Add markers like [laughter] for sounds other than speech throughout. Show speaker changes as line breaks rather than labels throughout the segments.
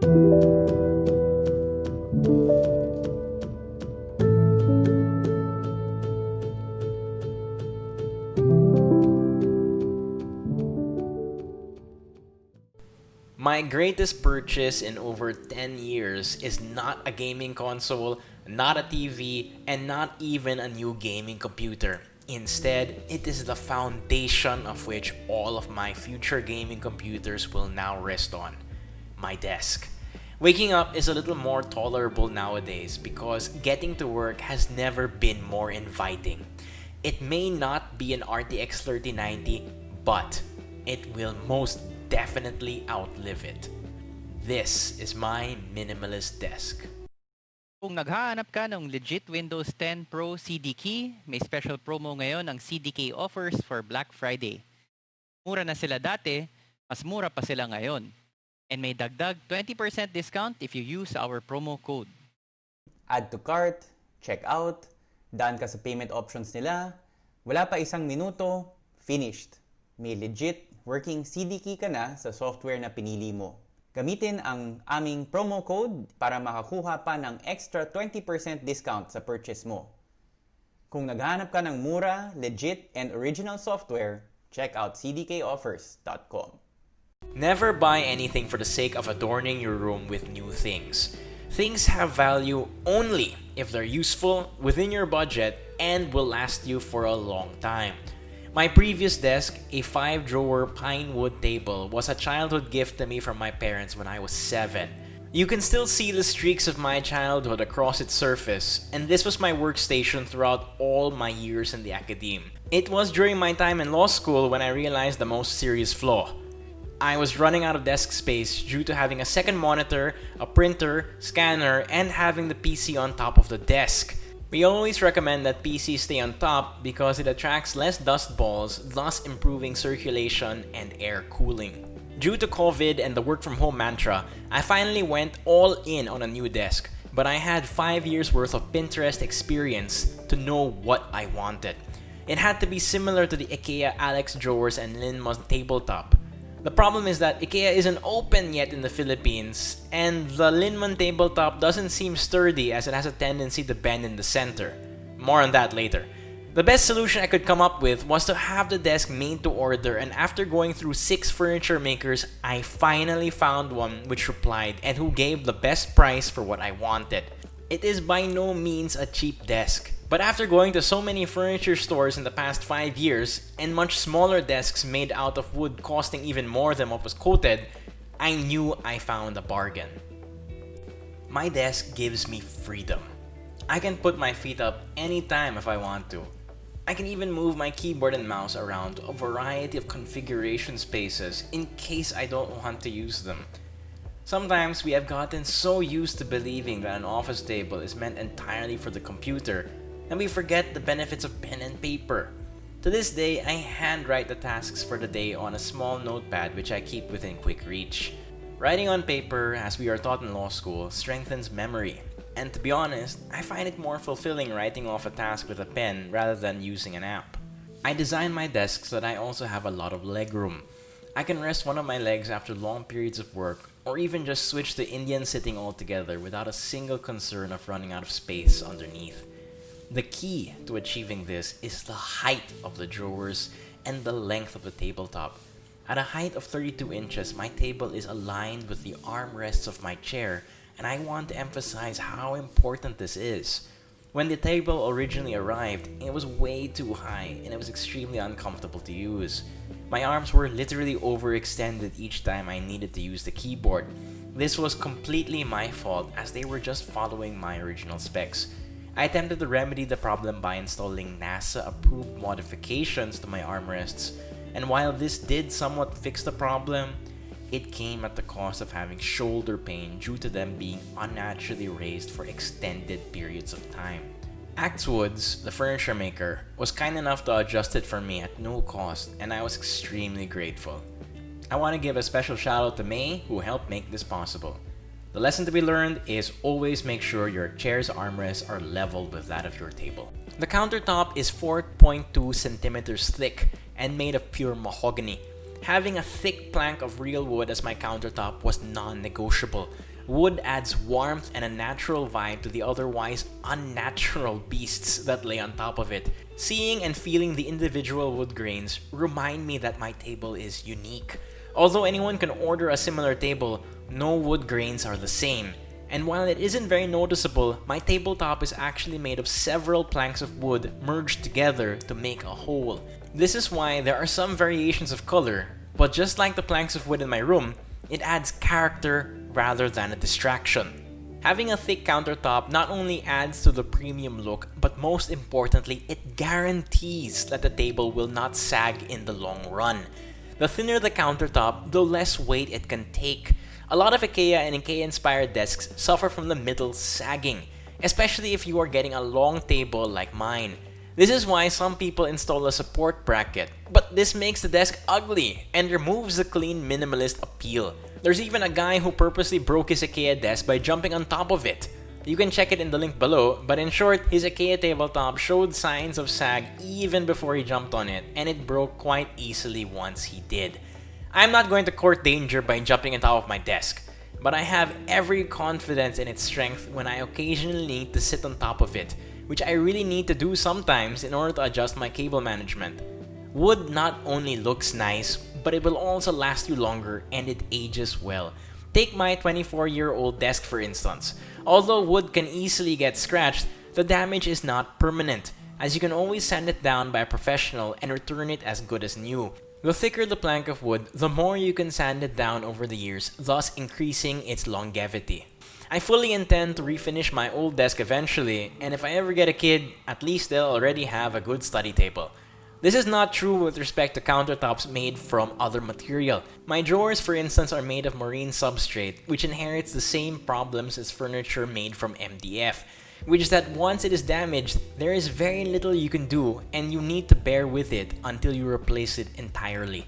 My greatest purchase in over 10 years is not a gaming console, not a TV, and not even a new gaming computer. Instead, it is the foundation of which all of my future gaming computers will now rest on my desk. Waking up is a little more tolerable nowadays because getting to work has never been more inviting. It may not be an RTX 3090, but it will most definitely outlive it. This is my minimalist desk.
Kung naghahanap ka ng legit Windows 10 Pro CDK, may special promo ngayon ang CDK offers for Black Friday. Mura na sila dati, mas mura pa sila ngayon. And may dagdag 20% discount if you use our promo code.
Add to cart, check out, daan ka sa payment options nila, wala pa isang minuto, finished. May legit working CDK ka na sa software na pinili mo. Gamitin ang aming promo code para makakuha pa ng extra 20% discount sa purchase mo. Kung naghahanap ka ng mura, legit, and original software, check out cdkoffers.com.
Never buy anything for the sake of adorning your room with new things. Things have value only if they're useful, within your budget, and will last you for a long time. My previous desk, a 5-drawer pine wood table, was a childhood gift to me from my parents when I was 7. You can still see the streaks of my childhood across its surface, and this was my workstation throughout all my years in the academe. It was during my time in law school when I realized the most serious flaw. I was running out of desk space due to having a second monitor, a printer, scanner, and having the PC on top of the desk. We always recommend that PCs stay on top because it attracts less dust balls, thus improving circulation and air cooling. Due to COVID and the work from home mantra, I finally went all in on a new desk, but I had 5 years worth of Pinterest experience to know what I wanted. It had to be similar to the IKEA Alex drawers and Linnmon tabletop. The problem is that IKEA isn't open yet in the Philippines, and the Linnmon tabletop doesn't seem sturdy as it has a tendency to bend in the center. More on that later. The best solution I could come up with was to have the desk made to order and after going through 6 furniture makers, I finally found one which replied and who gave the best price for what I wanted. It is by no means a cheap desk, but after going to so many furniture stores in the past 5 years, and much smaller desks made out of wood costing even more than what was quoted, I knew I found a bargain. My desk gives me freedom. I can put my feet up anytime if I want to. I can even move my keyboard and mouse around a variety of configuration spaces in case I don't want to use them. Sometimes we have gotten so used to believing that an office table is meant entirely for the computer and we forget the benefits of pen and paper. To this day, I handwrite the tasks for the day on a small notepad which I keep within quick reach. Writing on paper, as we are taught in law school, strengthens memory. And to be honest, I find it more fulfilling writing off a task with a pen rather than using an app. I design my desk so that I also have a lot of leg room. I can rest one of my legs after long periods of work, or even just switch to Indian sitting altogether without a single concern of running out of space underneath. The key to achieving this is the height of the drawers and the length of the tabletop. At a height of 32 inches, my table is aligned with the armrests of my chair, and I want to emphasize how important this is. When the table originally arrived, it was way too high and it was extremely uncomfortable to use. My arms were literally overextended each time I needed to use the keyboard. This was completely my fault as they were just following my original specs. I attempted to remedy the problem by installing NASA-approved modifications to my armrests, and while this did somewhat fix the problem, it came at the cost of having shoulder pain due to them being unnaturally raised for extended periods of time. Axwoods, the furniture maker, was kind enough to adjust it for me at no cost and I was extremely grateful. I want to give a special shout out to May who helped make this possible. The lesson to be learned is always make sure your chair's armrests are level with that of your table. The countertop is 4.2 centimeters thick and made of pure mahogany. Having a thick plank of real wood as my countertop was non-negotiable. wood adds warmth and a natural vibe to the otherwise unnatural beasts that lay on top of it. Seeing and feeling the individual wood grains remind me that my table is unique. Although anyone can order a similar table, no wood grains are the same. And while it isn't very noticeable, my tabletop is actually made of several planks of wood merged together to make a whole. This is why there are some variations of color, but just like the planks of wood in my room, it adds character rather than a distraction. Having a thick countertop not only adds to the premium look, but most importantly, it guarantees that the table will not sag in the long run. The thinner the countertop, the less weight it can take. A lot of IKEA and IKEA-inspired desks suffer from the middle sagging, especially if you are getting a long table like mine. This is why some people install a support bracket, but this makes the desk ugly and removes the clean minimalist appeal. There's even a guy who purposely broke his IKEA desk by jumping on top of it. You can check it in the link below, but in short, his IKEA tabletop showed signs of sag even before he jumped on it, and it broke quite easily once he did. I'm not going to court danger by jumping on top of my desk, but I have every confidence in its strength when I occasionally need to sit on top of it, which I really need to do sometimes in order to adjust my cable management. Wood not only looks nice, but it will also last you longer and it ages well. Take my 24 year old desk for instance. Although wood can easily get scratched, the damage is not permanent, as you can always sand it down by a professional and return it as good as new. The thicker the plank of wood, the more you can sand it down over the years, thus increasing its longevity. I fully intend to refinish my old desk eventually, and if I ever get a kid, at least they'll already have a good study table. This is not true with respect to countertops made from other material. My drawers, for instance, are made of marine substrate, which inherits the same problems as furniture made from MDF, which is that once it is damaged, there is very little you can do and you need to bear with it until you replace it entirely.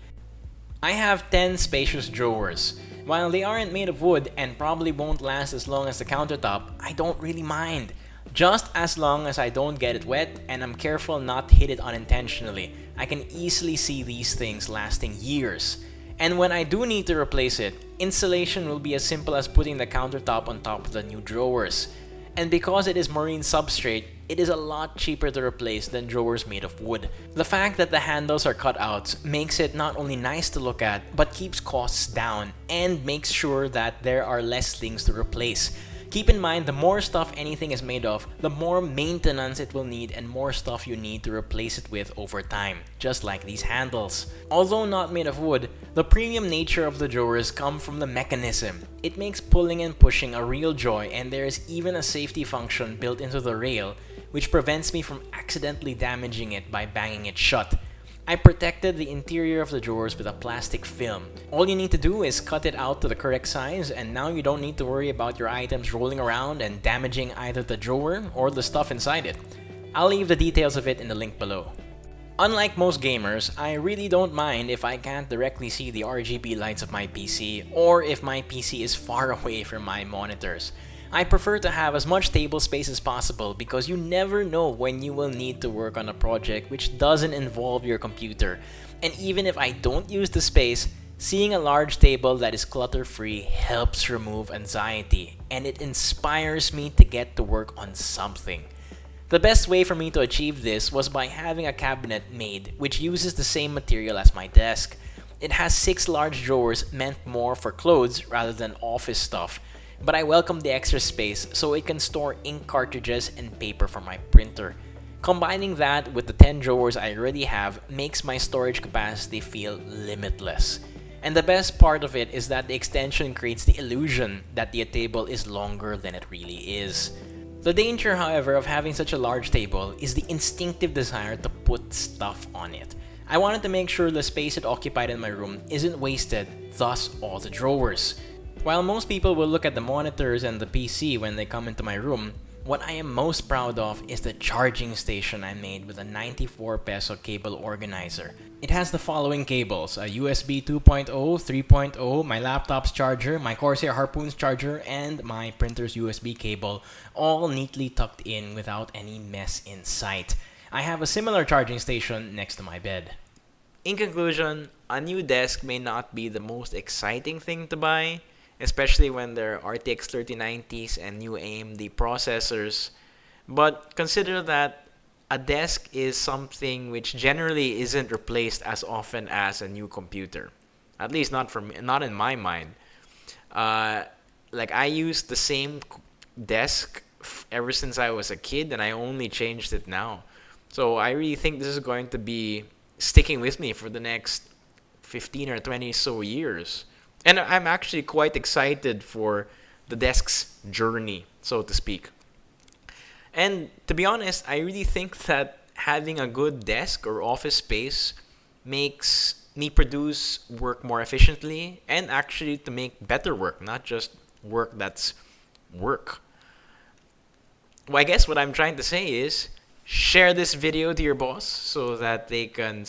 I have 10 spacious drawers. While they aren't made of wood and probably won't last as long as the countertop, I don't really mind. Just as long as I don't get it wet and I'm careful not to hit it unintentionally, I can easily see these things lasting years. And when I do need to replace it, installation will be as simple as putting the countertop on top of the new drawers. And because it is marine substrate, it is a lot cheaper to replace than drawers made of wood. The fact that the handles are cut out makes it not only nice to look at, but keeps costs down and makes sure that there are less things to replace. Keep in mind, the more stuff anything is made of, the more maintenance it will need and more stuff you need to replace it with over time, just like these handles. Although not made of wood, the premium nature of the drawers come from the mechanism. It makes pulling and pushing a real joy and there is even a safety function built into the rail, which prevents me from accidentally damaging it by banging it shut. I protected the interior of the drawers with a plastic film. All you need to do is cut it out to the correct size and now you don't need to worry about your items rolling around and damaging either the drawer or the stuff inside it. I'll leave the details of it in the link below. Unlike most gamers, I really don't mind if I can't directly see the RGB lights of my PC or if my PC is far [laughs] away from my monitors. I prefer to have as much table space as possible because you never know when you will need to work on a project which doesn't involve your computer. And even if I don't use the space, seeing a large table that is clutter-free helps remove anxiety and it inspires me to get to work on something. The best way for me to achieve this was by having a cabinet made which uses the same material as my desk. It has six large drawers meant more for clothes rather than office stuff but I welcome the extra space so it can store ink cartridges and paper for my printer. Combining that with the 10 drawers I already have makes my storage capacity feel limitless. And the best part of it is that the extension creates the illusion that the table is longer than it really is. The danger, however, of having such a large table is the instinctive desire to put stuff on it. I wanted to make sure the space it occupied in my room isn't wasted, thus all the drawers. While most people will look at the monitors and the PC when they come into my room, what I am most proud of is the charging station I made with a 94 peso cable organizer. It has the following cables, a USB 2.0, 3.0, my laptop's charger, my Corsair Harpoon's charger, and my printer's USB cable, all neatly tucked in without any mess in sight. I have a similar charging station next to my bed. In conclusion, a new desk may not be the most exciting thing to buy, especially when they're RTX 3090s and new AMD processors. But consider that a desk is something which generally isn't replaced as often as a new computer. At least not me, not in my mind. Uh, like I used the same desk ever since I was a kid, and I only changed it now. So I really think this is going to be sticking with me for the next 15 or 20 so years. And I'm actually quite excited for the desk's journey, so to speak. And to be honest, I really think that having a good desk or office space makes me produce work more efficiently and actually to make better work, not just work that's work. Well, I guess what I'm trying to say is share this video to your boss so that they can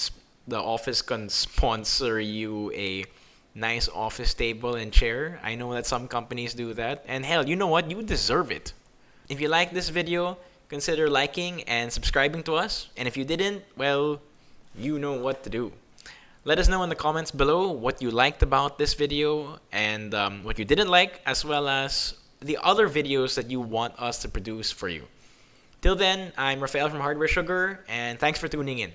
the office can sponsor you a nice office table and chair. I know that some companies do that. And hell, you know what? You deserve it. If you like this video, consider liking and subscribing to us. And if you didn't, well, you know what to do. Let us know in the comments below what you liked about this video and um, what you didn't like, as well as the other videos that you want us to produce for you. Till then, I'm Rafael from Hardware Sugar, and thanks for tuning in.